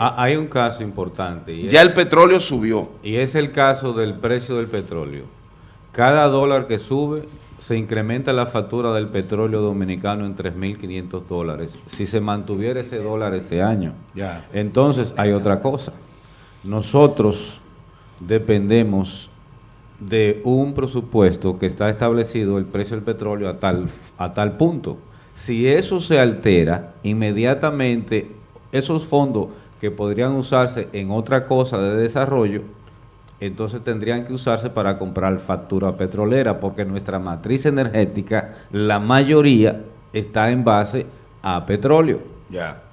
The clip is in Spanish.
Ah, hay un caso importante. Y Ya es, el petróleo subió. y es el caso del precio del petróleo. Cada dólar que sube, se incrementa la factura del petróleo dominicano en 3.500 dólares. Si se mantuviera ese dólar este año. Ya. Entonces hay otra cosa. Nosotros dependemos de un presupuesto que está establecido el precio del petróleo a tal, a tal punto. Si eso se altera, inmediatamente esos fondos que podrían usarse en otra cosa de desarrollo, entonces tendrían que usarse para comprar factura petrolera, porque nuestra matriz energética, la mayoría está en base a petróleo. Ya.